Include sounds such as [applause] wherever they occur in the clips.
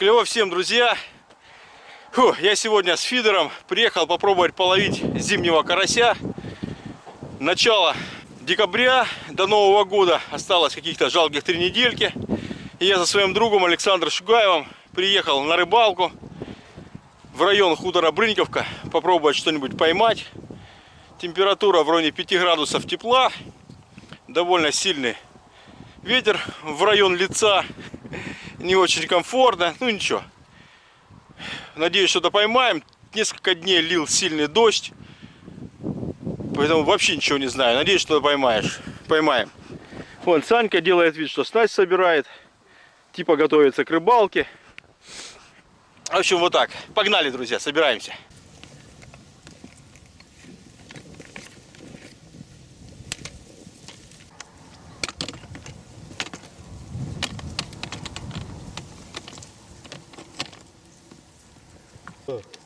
Клево всем, друзья! Фу, я сегодня с фидером приехал попробовать половить зимнего карася. Начало декабря до Нового года осталось каких-то жалких три недельки. И я со своим другом Александром Шугаевым приехал на рыбалку в район хутора Брыньковка попробовать что-нибудь поймать. Температура в районе 5 градусов тепла. Довольно сильный ветер в район лица. Не очень комфортно. Ну ничего. Надеюсь, что-то поймаем. Несколько дней лил сильный дождь. Поэтому вообще ничего не знаю. Надеюсь, что поймаешь. Поймаем. Вон Санька делает вид, что снасть собирает. Типа готовится к рыбалке. В общем, вот так. Погнали, друзья, собираемся. 어.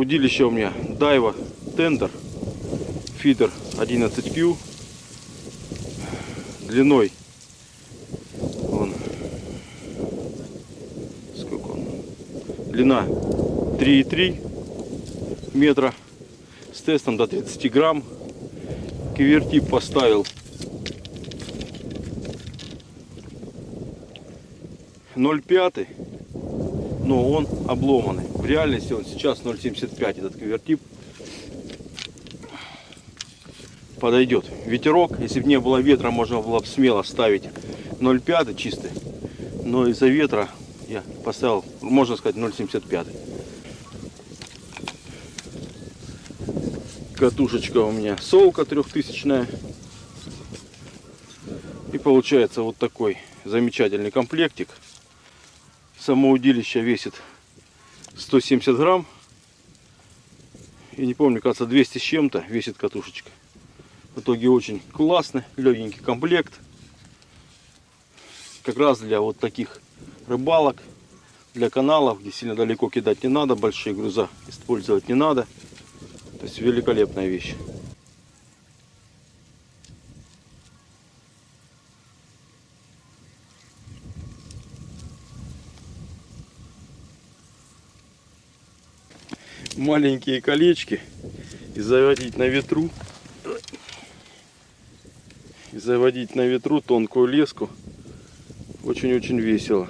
Удилище у меня Дайва Тендер. Фидер 11Q длиной он сколько он? Длина 3,3 метра. С тестом до 30 грамм. Кивертип поставил. 0,5 но он обломанный реальности он сейчас 0,75 этот квертип подойдет ветерок если бы не было ветра можно было бы смело ставить 0,5 чистый но из-за ветра я поставил можно сказать 0,75 катушечка у меня солка трехтысячная. И получается вот такой замечательный комплектик. Само удилище весит 170 грамм. И не помню, кажется, 200 с чем-то весит катушечка. В итоге очень классный, легенький комплект. Как раз для вот таких рыбалок, для каналов, где сильно далеко кидать не надо, большие груза использовать не надо. То есть великолепная вещь. Маленькие колечки и заводить на ветру и заводить на ветру тонкую леску очень-очень весело.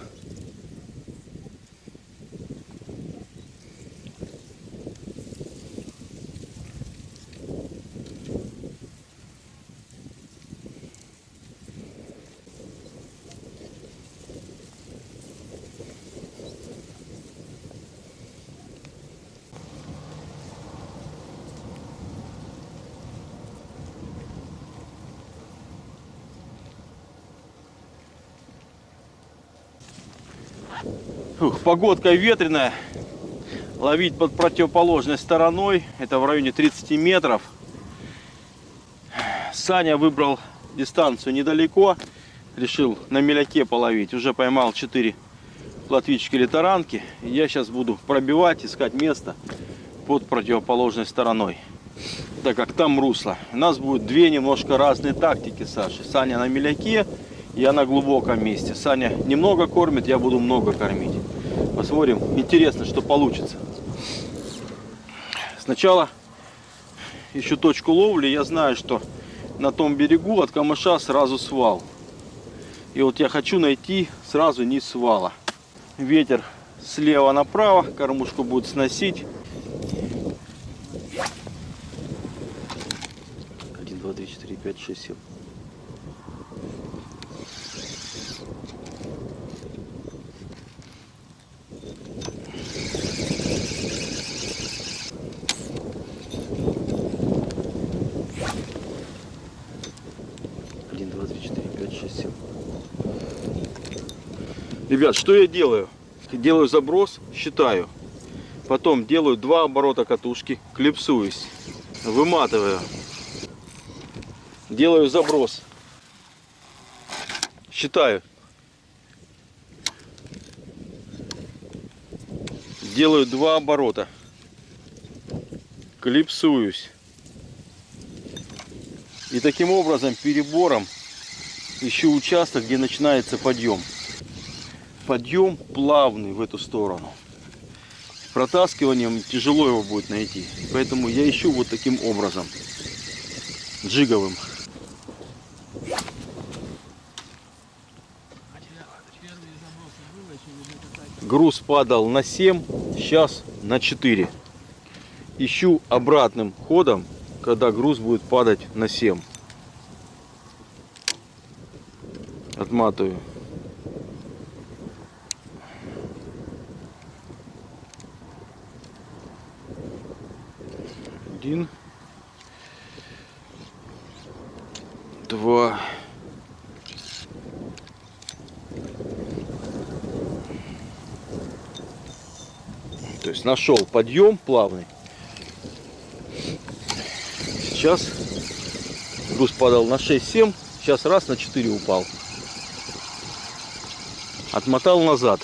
Ух, погодка ветреная. Ловить под противоположной стороной. Это в районе 30 метров. Саня выбрал дистанцию недалеко. Решил на меляке половить. Уже поймал 4 плотвички или таранки. Я сейчас буду пробивать, искать место под противоположной стороной. Так как там русло. У нас будет две немножко разные тактики, Саши. Саня на меляке, я на глубоком месте. Саня немного кормит, я буду много кормить. Посмотрим. Интересно, что получится. Сначала ищу точку ловли. Я знаю, что на том берегу от камыша сразу свал. И вот я хочу найти сразу низ свала. Ветер слева направо, кормушку будет сносить. 1, 2, 3, 4, 5, 6, 7. Ребят, что я делаю? Делаю заброс, считаю. Потом делаю два оборота катушки, клипсуюсь, выматываю. Делаю заброс. Считаю. Делаю два оборота. Клипсуюсь. И таким образом перебором ищу участок, где начинается подъем. Подъем плавный в эту сторону. Протаскиванием тяжело его будет найти. Поэтому я ищу вот таким образом. Джиговым. Груз падал на 7, сейчас на 4. Ищу обратным ходом, когда груз будет падать на 7. Отматываю. Один. Два. То есть нашел подъем плавный. Сейчас груз падал на 6-7, сейчас раз на 4 упал. Отмотал назад.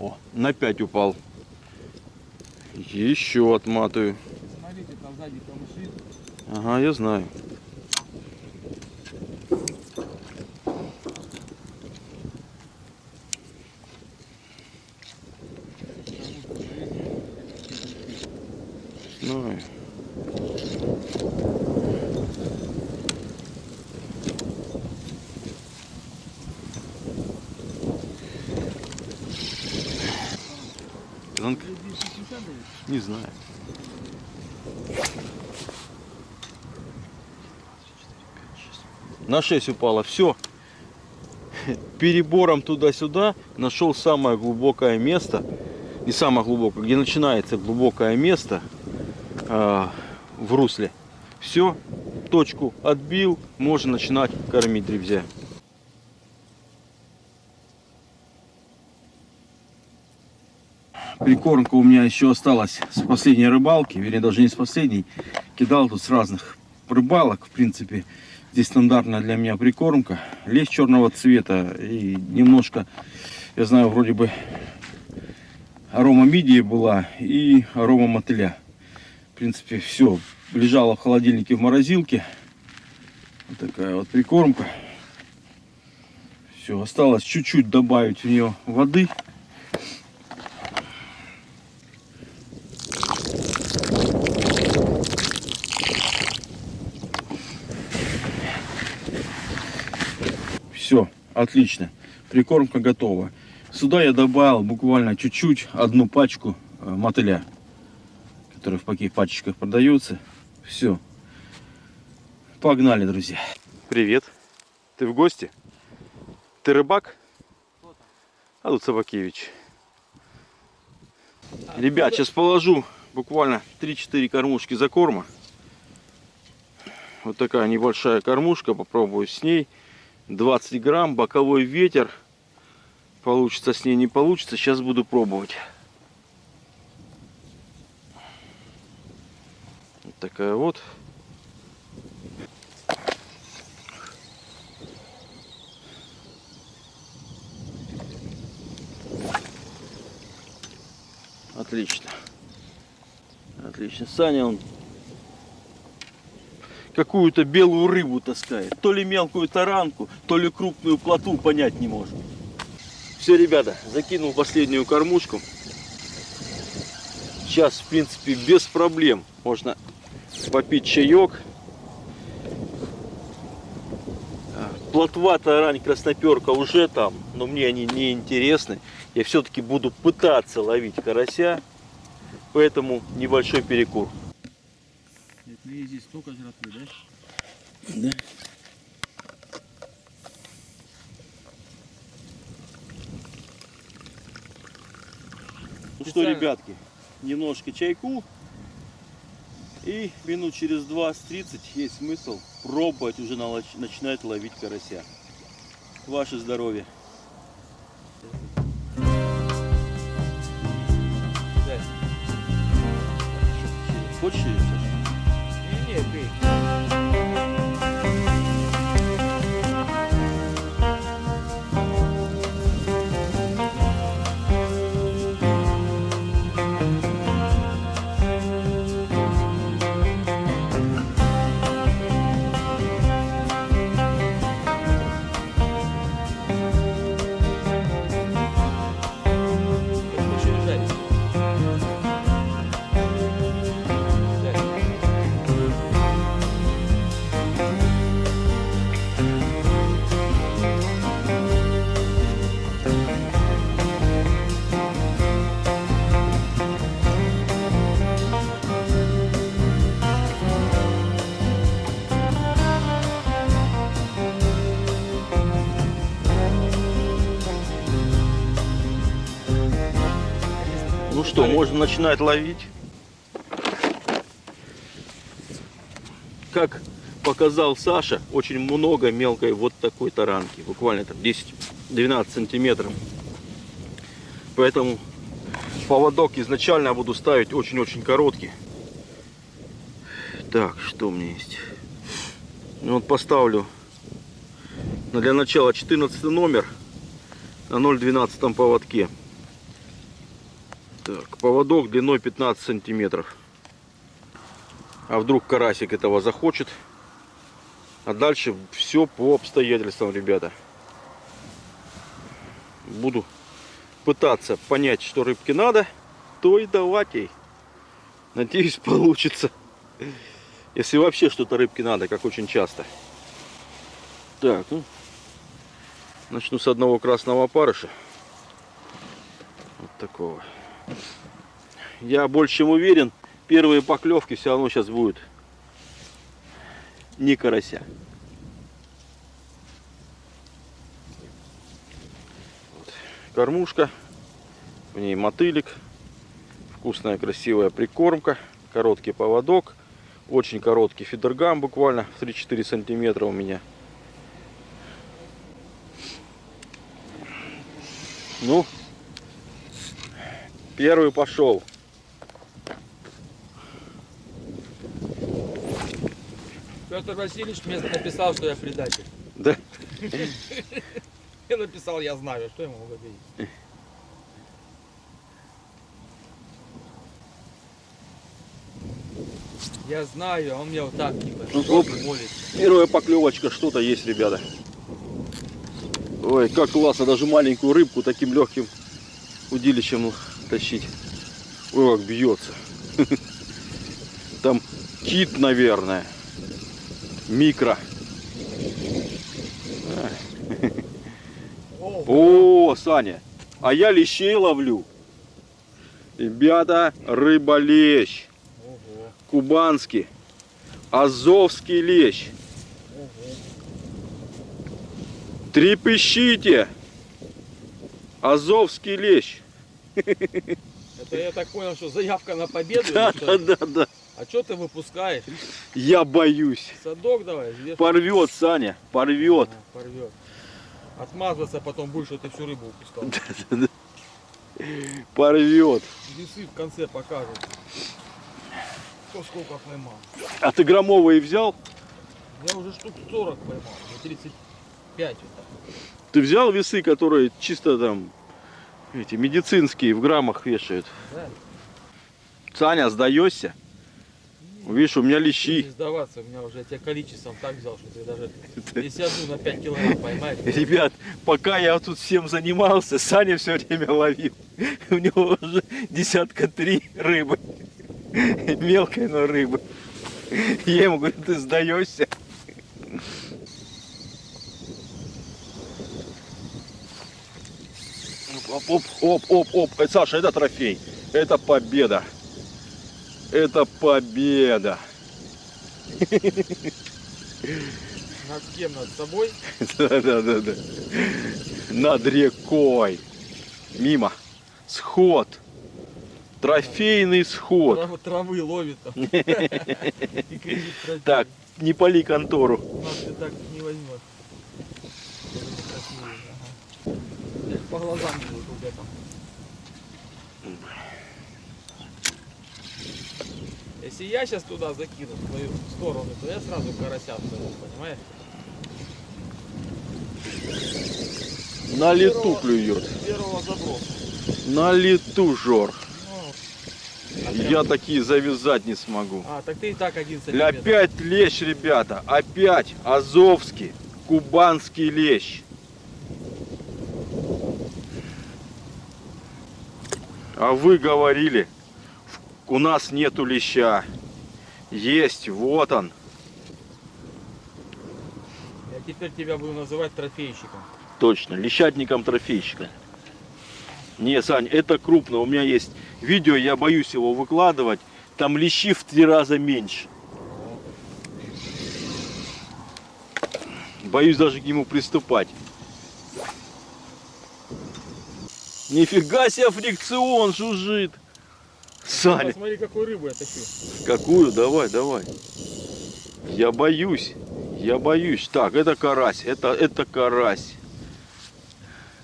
О, на 5 упал. Еще отматываю. Смотрите, там сзади камыши. Ага, я. Знаю. Занк- Не знаю. На 6 упало. Все. Перебором туда-сюда нашел самое глубокое место. Не самое глубокое, где начинается глубокое место а, в русле. Все. Точку отбил. Можно начинать кормить дребзя. Прикормка у меня еще осталась с последней рыбалки, вернее даже не с последней. Кидал тут с разных рыбалок, в принципе. Здесь стандартная для меня прикормка. Лещ черного цвета и немножко, я знаю, вроде бы арома мидии была и арома мотыля. В принципе, все лежало в холодильнике в морозилке. Вот такая вот прикормка. Все, осталось чуть-чуть добавить в нее воды. Все, отлично. Прикормка готова. Сюда я добавил буквально чуть-чуть, одну пачку э, мотыля, который в таких пачечках продается. Все. Погнали, друзья. Привет. Ты в гости? Ты рыбак? А тут Собакевич. Ребят, сейчас положу буквально 3-4 кормушки за корма. Вот такая небольшая кормушка. Попробую с ней. 20 грамм, боковой ветер. Получится с ней, не получится. Сейчас буду пробовать. Вот такая вот. Отлично. Отлично. Саня, он какую-то белую рыбу таскает. То ли мелкую таранку, то ли крупную плоту, понять не может. Все, ребята, закинул последнюю кормушку. Сейчас, в принципе, без проблем можно попить чаек. Плотва, тарань, красноперка уже там, но мне они не интересны. Я все-таки буду пытаться ловить карася, поэтому небольшой перекур. Это и здесь столько жратвы, да? Да. Ну что, ребятки, немножко чайку И минут через 20-30 есть смысл пробовать уже начинать ловить карася. Ваше здоровье. Хочешь можно начинать ловить. Как показал Саша, очень много мелкой вот такой таранки. Буквально там 10-12 сантиметров. Поэтому поводок изначально буду ставить очень-очень короткий. Так, что у меня есть? Ну, вот поставлю для начала 14 номер на 0,12 поводке. Так, поводок длиной 15 сантиметров. А вдруг карасик этого захочет. А дальше все по обстоятельствам, ребята. Буду пытаться понять, что рыбке надо, то и давать ей. Надеюсь, [laughs] получится. Если вообще что-то рыбке надо, как очень часто. Так, ну, начну с одного красного опарыша. Вот такого. Я больше чем уверен, первые поклевки все равно сейчас будут не карася. Вот. Кормушка, в ней мотылик, вкусная красивая прикормка, короткий поводок, очень короткий фидергам буквально в 3-4 сантиметра у меня. Ну, Первый пошел. Петр Васильевич мне написал, что я предатель. Да. [laughs] Я написал, я знаю, что ему говорить. Я знаю, а он мне вот так типа Ну, оп. Первая поклевочка, что-то есть, ребята. Ой, как классно, даже маленькую рыбку таким легким удилищем тащить. Ой, как бьется. [laughs] Там кит, наверное. Микро. О, Саня, а я лещей ловлю. Ребята, рыба-лещ. Кубанский. Азовский лещ. Трепещите! Азовский лещ. [laughs] Это я так понял, что заявка на победу? Да, да, да, да. А что ты выпускаешь? Я боюсь. Садок давай, вешай. Порвет, Саня, порвет. А, порвет. Отмазываться потом будешь, что ты всю рыбу упускал. [laughs] Порвет. Весы в конце покажут. Кто сколько поймал. А ты громовые взял? Я уже штук 40 поймал, не 35 вот так. Ты взял весы, которые чисто там эти медицинские в граммах вешают? Да? Саня, сдаешься? Видишь, у меня Не лещи. сдаваться, у меня уже я тебя количеством так взял, что ты даже [laughs] если одну на 5 килограмм поймаешь, Ребят, пока я тут всем занимался, Саня все время ловил. [laughs] У него уже десятка три рыбы. [laughs] Мелкой, но рыбы. Я ему говорю, ты сдаешься? Оп, оп, оп, оп, оп. Э, Саша, это трофей. Это победа. Это победа. [laughs] над кем? Над собой? Да, да, да, да. Над рекой. Мимо. Сход. Трофейный сход. Трав- Травы ловит там. [laughs] [laughs] Так, не пали контору. Нас ты так не возьмет. Я по глазам вижу, там. Если я сейчас туда закину в твою сторону, то я сразу карася абсолютно, понимаешь? На лету Первого- клюет. Первого заброса. На лету, Жор. Ну, а прям- Я такие завязать не смогу. А, так ты и так один сантиметр. опять лещ, ребята. Опять азовский, кубанский лещ. А вы говорили, у нас нету леща. Есть, вот он. Я теперь тебя буду называть трофейщиком. Точно, лещатником трофейщика. Не, Сань, это крупно. У меня есть видео, я боюсь его выкладывать. Там лещи в три раза меньше. Боюсь даже к нему приступать. Нифига себе фрикцион жужжит. Саня, Посмотри, какую рыбу я тащу. какую? Давай, давай. Я боюсь. Я боюсь. Так, это карась. Это, это карась.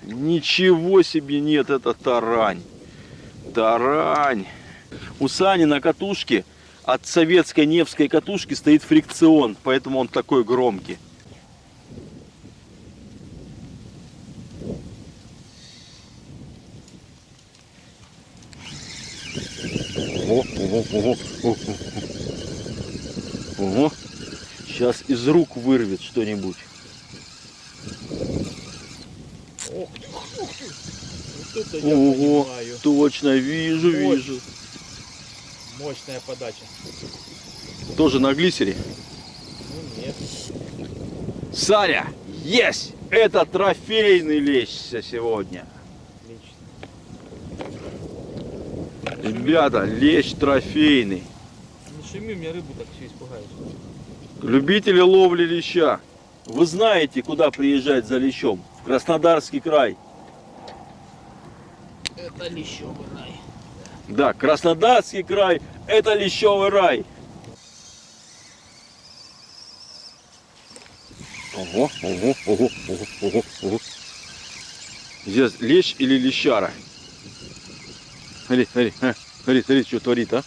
Ничего себе нет, это тарань. Тарань. У Сани на катушке от советской Невской катушки стоит фрикцион, поэтому он такой громкий. Ого, ого, ого, ого. Ого. Сейчас из рук вырвет что-нибудь. Ох ты, ух ты. Вот это Ого, точно, вижу, Ой. вижу. Мощная подача. Тоже на глиссере. Ну нет. Саня, есть! Это трофейный лещ сегодня. Отлично. Ребята, лещ трофейный. Не шуми, мне рыбу так все испугаешь. Любители ловли леща. Вы знаете, куда приезжать за лещом? В Краснодарский край. Это лещевый рай. Да, Краснодарский край – это лещевый рай. Ого, ого, ого, ого, ого, ого. Здесь лещ или лещара? Смотри, смотри, а, смотри, смотри, что творит, а?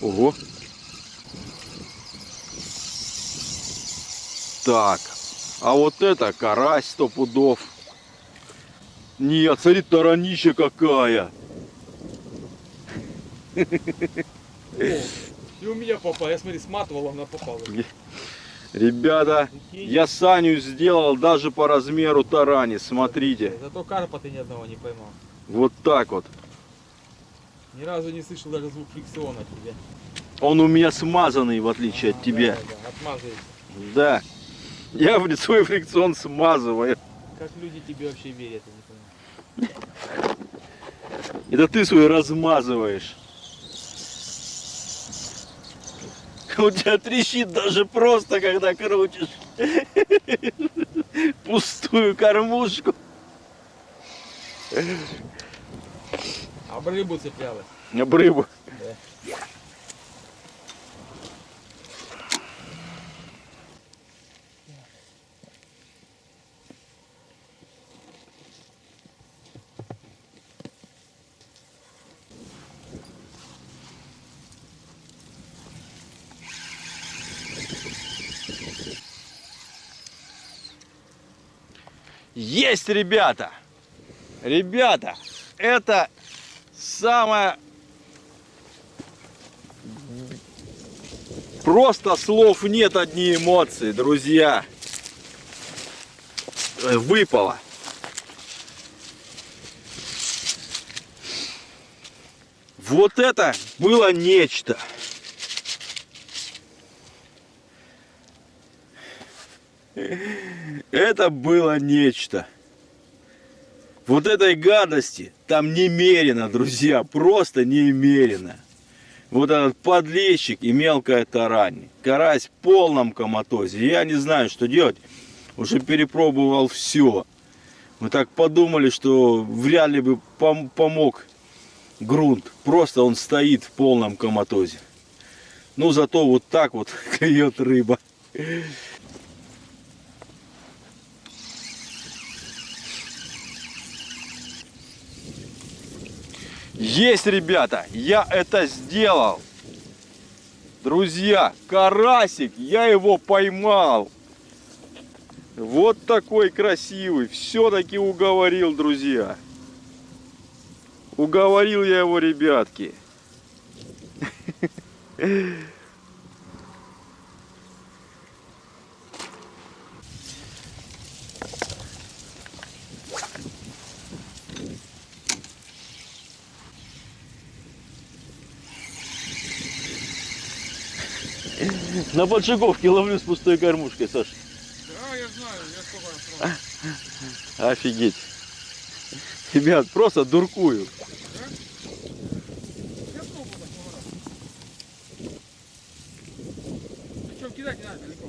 Ого. Так, а вот это карась сто пудов. Нет, смотри, таранища какая. И у меня попал. Я смотри, сматывал, она попала. Ребята, я Саню сделал даже по размеру тарани, смотрите. Зато карпа ты ни одного не поймал. Вот так вот. Ни разу не слышал даже звук фрикциона от тебя. Он у меня смазанный, в отличие от А, тебя. Да, да. Да. Я в свой фрикцион смазываю. Как люди тебе вообще верят, я не понимаю. Это ты свой размазываешь. У тебя трещит даже просто, когда крутишь пустую кормушку. Об рыбу цеплялась. Об рыбу. Да. Есть, ребята! Ребята, это самое... Просто слов нет, одни эмоции, друзья. Э, Выпало. Вот это было нечто. Это было нечто. Вот этой гадости там немерено, друзья, просто немерено. Вот этот подлещик и мелкая тарань. Карась в полном коматозе. Я не знаю, что делать. Уже перепробовал все. Мы так подумали, что вряд ли бы пом- помог грунт. Просто он стоит в полном коматозе. Ну зато вот так вот [laughs] клюет рыба. Есть, ребята, я это сделал. Друзья, карасик, я его поймал. Вот такой красивый. Все-таки уговорил, друзья. Уговорил я его, ребятки. [laughs] На поджиговке ловлю с пустой кормушкой, Саш. Да, я знаю, я сколько раз. Офигеть. Ребят, просто дуркую. Я пробовал такого раза. Причем кидать не надо далеко.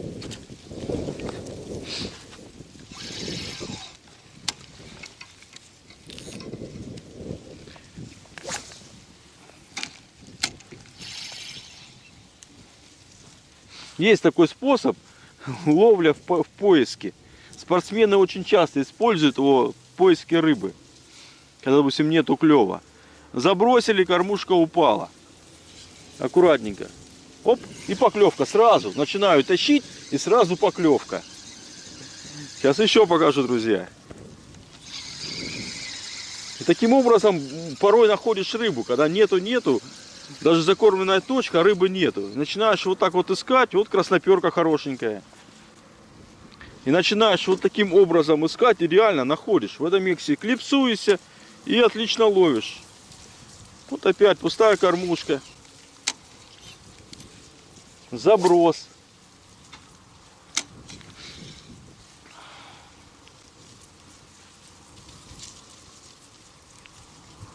Есть такой способ [laughs] ловля в, по- в поиске. Спортсмены очень часто используют его в поиске рыбы. Когда, допустим, нету клева. Забросили, кормушка упала. Аккуратненько. Оп, и поклевка сразу. Начинаю тащить, и сразу поклевка. Сейчас еще покажу, друзья. И таким образом порой находишь рыбу, когда нету-нету, даже закормленная точка, а рыбы нету. Начинаешь вот так вот искать, вот красноперка хорошенькая. И начинаешь вот таким образом искать, и реально находишь. В этом миксе клипсуешься и отлично ловишь. Вот опять пустая кормушка. Заброс.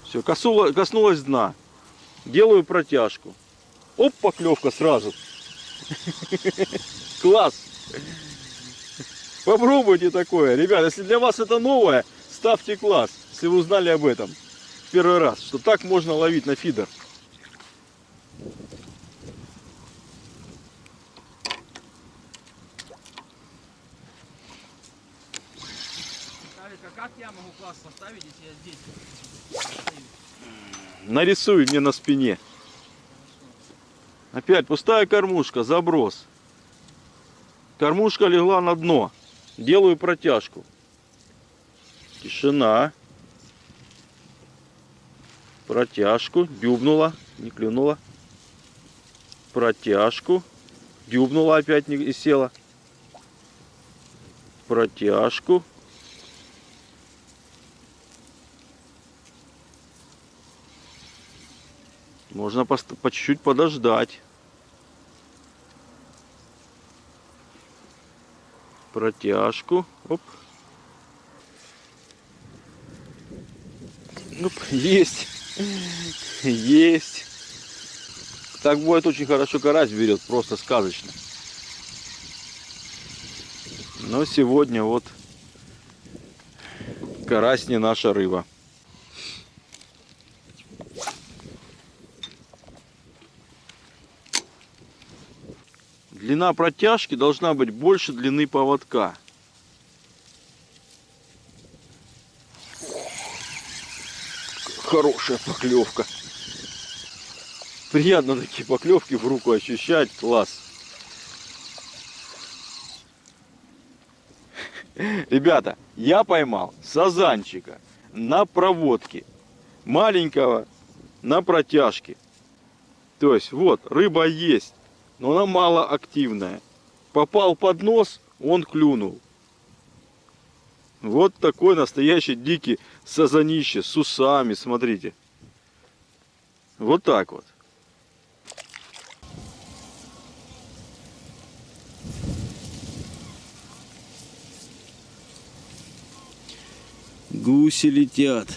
Все, коснулась дна. Делаю протяжку. Оп, поклевка сразу. [laughs] Класс. Попробуйте такое. Ребят, если для вас это новое, ставьте класс, если вы узнали об этом первый раз, что так можно ловить на фидер. Алика, как я могу класс поставить, если я здесь? Нарисуй мне на спине. Опять пустая кормушка, заброс. Кормушка легла на дно. Делаю протяжку. Тишина. Протяжку. Дюбнула. Не клюнула. Протяжку. Дюбнула опять и села. Протяжку. Можно по чуть-чуть подождать. Протяжку. Оп. Оп. Есть. Есть. Так будет очень хорошо карась берет, просто сказочно. Но сегодня вот карась не наша рыба. Длина протяжки должна быть больше длины поводка. Хорошая поклевка. Приятно такие поклевки в руку ощущать. Класс. Ребята, я поймал сазанчика на проводке. Маленького на протяжке. То есть вот, рыба есть но она мало активная. Попал под нос, он клюнул. Вот такой настоящий дикий сазанище с усами, смотрите. Вот так вот. Гуси летят.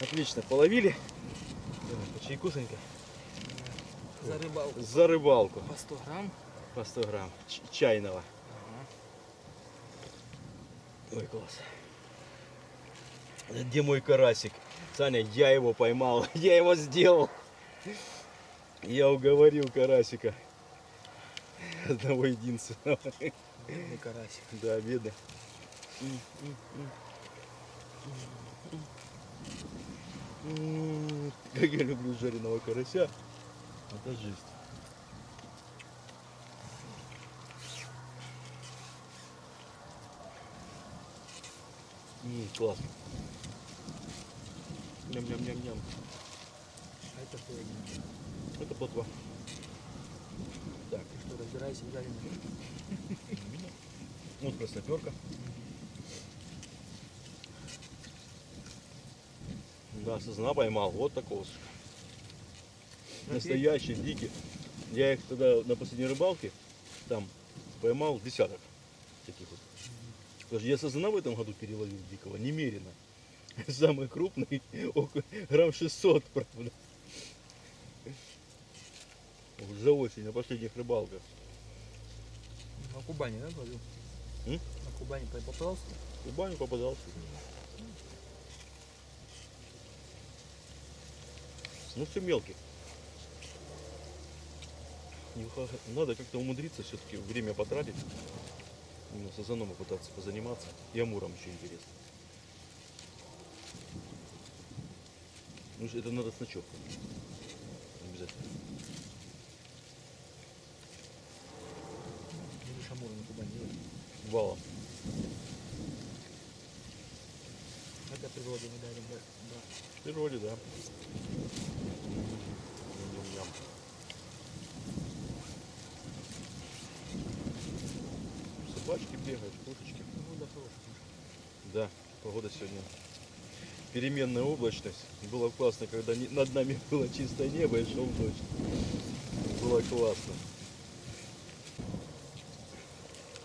Отлично, половили. По чайку, Санька. За рыбалку. За рыбалку. По 100 грамм. По 100 грамм ч- чайного. Ага. Ой, класс. Где мой карасик? Саня, я его поймал. [laughs] Я его сделал. Я уговорил карасика. Одного единственного. Бедный карасик. Да, бедный. [laughs] Как я люблю жареного карася. Это жесть. М, классно. Ням-ням-ням-ням. А это что? Это плотва. Так, Ты что, разбирайся в жареном? [laughs] вот красноперка. Да, сосна поймал. Вот такого. Настоящий, дикий. Я их тогда на последней рыбалке там поймал десяток таких вот. Даже я сосна в этом году переловил дикого, немерено. [laughs] Самый крупный, [laughs] около грамм 600, правда. За осень, на последних рыбалках. На Кубани, да, ловил? На Кубани попался? В баню попадался. Ну все мелкий. Не ха- Надо как-то умудриться все-таки время потратить. Именно сазаном попытаться позаниматься. И амуром еще интересно. Ну это надо с ночевкой. Обязательно. Или шамур на Кубани. да? Валом. Это природа не дарим, да? да. В природе, да. Ням-ням. Собачки бегают, кошечки. Ну, да, хороший. Да, погода сегодня переменная облачность. Было классно, когда над нами [laughs] было чистое небо и шел дождь. Было классно.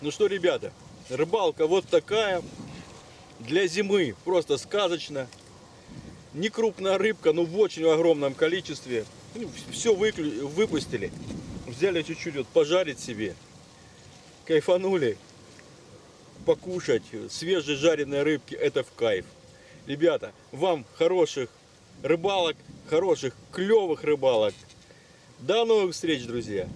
Ну что, ребята, рыбалка вот такая. Для зимы просто сказочно. Не крупная рыбка, но в очень огромном количестве. все выпустили. Взяли чуть-чуть вот пожарить себе. Кайфанули покушать свежей жареной рыбки, это в кайф. Ребята, вам хороших рыбалок, хороших, клевых рыбалок. До новых встреч, друзья!